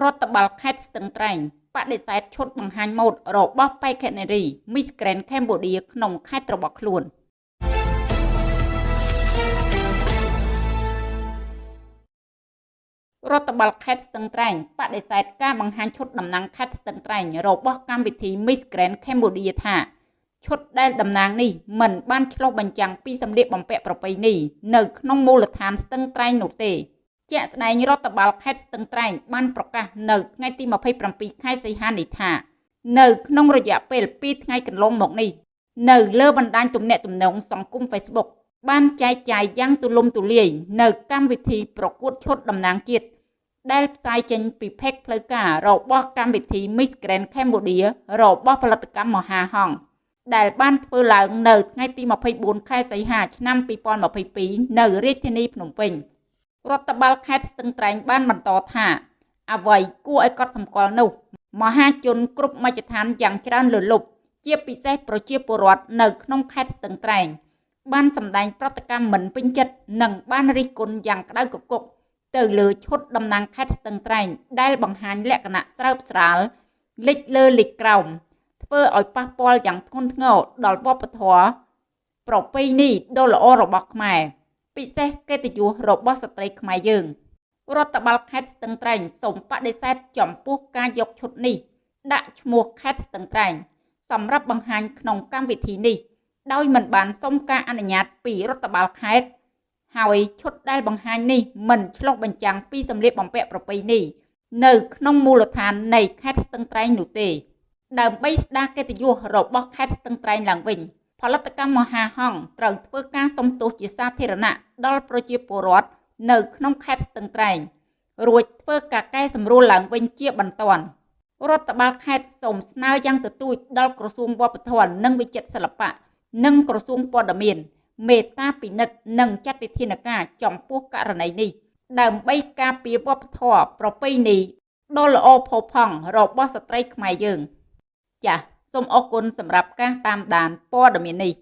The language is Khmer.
រដ្ឋបាលខេត្តស្ទឹងត្រែងបដិសេធឈុតបង្ហាញម៉ូដរបស់បេក្ខនារី Miss Grand Cambodia ក្នុងខេត្តរបស់ខ្លួនរដ្ឋបាលខេត្តស្ទឹងត្រែងបដិសេធការបង្ហាញឈុតតំណាងខេត្តស្ទឹងត្រែងរបស់កម្មវិធី Miss Grand Cambodia ថាឈុតដែលតំណាងនេះមិនបានឆ្លុះបញ្ចាំងពីសម្លៀកបំពាក់ប្រពៃណីនៅក្នុងមូលដ្ឋានស្ទឹងត្រែងនោះទេ ជាក់ស្ដែងរដ្ឋបាលខេត្តស្ទឹងត្រែងបានប្រកាសនៅថ្ងៃទី27ខែសីហានេះថានៅក្នុងរយៈពេល2ថ្ងៃកន្លងមកនេះនៅលើបណ្ដាញទំនាក់ទំនងសង្គម Facebook បានចែកចាយយ៉ាងទូលំទូលាយនៅកម្មវិធីប្រកួតឈុតតំណាងជាតិដែលផ្សាយចេញពីផេកផ្លូវការរបស់កម្មវិធី Miss Grand Cambodia របស់ផលិតកម្មមហាហង្សដែលបានធ្វើឡើងនៅថ្ងៃទី24ខែសីហាឆ្នាំ2022នៅរាជធានីភ្នំពេញ។ រដ្ឋបាលខេត្តស្ទឹងត្រែងបានបន្តថាអ្វីគួរឲ្យកត់សម្គាល់នោះមហាជនគ្រប់មជ្ឈដ្ឋានយ៉ាងច្រើនលើលប់ជាពិសេសប្រជាពលរដ្ឋនៅក្នុងខេត្តស្ទឹងត្រែង បានសម្ដែងប្រតិកម្មមិនពេញចិត្តនិងបានរិះគន់យ៉ាងក្តៅគគុកទៅលើឈុតតំណាងខេត្តស្ទឹងត្រែង ដែលបង្ហាញលក្ខណៈស្រើបស្រាលលិចលើលិចក្រោមធ្វើឲ្យប៉ះពាល់យ៉ាងធ្ងន់ធ្ងរដល់វប្បធម៌ប្រពៃណីដ៏ល្អរបស់ខ្មែរ ពិសេសកិត្តិយសរបស់ស្ត្រីខ្មែរយើងរដ្ឋបាលខេត្តស្ទឹងត្រែងសូមបដិសេធចំពោះការយកឈុតនេះ ដាក់ឈ្មោះខេត្តស្ទឹងត្រែងសម្រាប់បង្ហាញក្នុងកម្មវិធីនេះ ដោយមិនបានសុំការអនុញ្ញាតពីរដ្ឋបាលខេត្តហើយឈុតដែលបង្ហាញនេះមិនឆ្លុះបញ្ចាំងពីសម្លៀកបំពាក់ប្រពៃណីនៅក្នុងមូលដ្ឋាននៃខេត្តស្ទឹងត្រែងនោះទេ ដើម្បីស្ដារកិត្តិយសរបស់ខេត្តស្ទឹងត្រែងឡើងវិញ ផលិតកម្មមហាហង្សត្រូវធ្វើការសុំទោសជាសាធារណៈដល់ប្រជាពលរដ្ឋនៅក្នុងខេត្តស្ទឹងត្រែងរួចធ្វើការកែសម្រួលឡើងវិញជាបន្ទាន់រដ្ឋបាលខេត្តសូមស្នើយ៉ាងទទូចដល់ក្រសួងវប្បធម៌និងវិចិត្រសិល្បៈនិងក្រសួងព័ត៌មានមេត្តាពិនិត្យនិងចាត់វិធានការចំពោះករណីនេះ ដើម្បីការពារវប្បធម៌ប្រពៃណីដ៏ល្អផូរផង់របស់ស្ត្រីខ្មែរយើងចា៎ សូមអរគុណសម្រាប់ការតាមដានព័ត៌មាននេះ